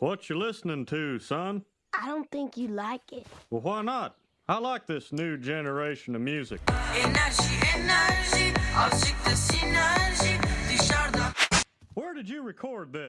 What you listening to, son? I don't think you like it. Well, why not? I like this new generation of music. Enerji enerji Where did you record this?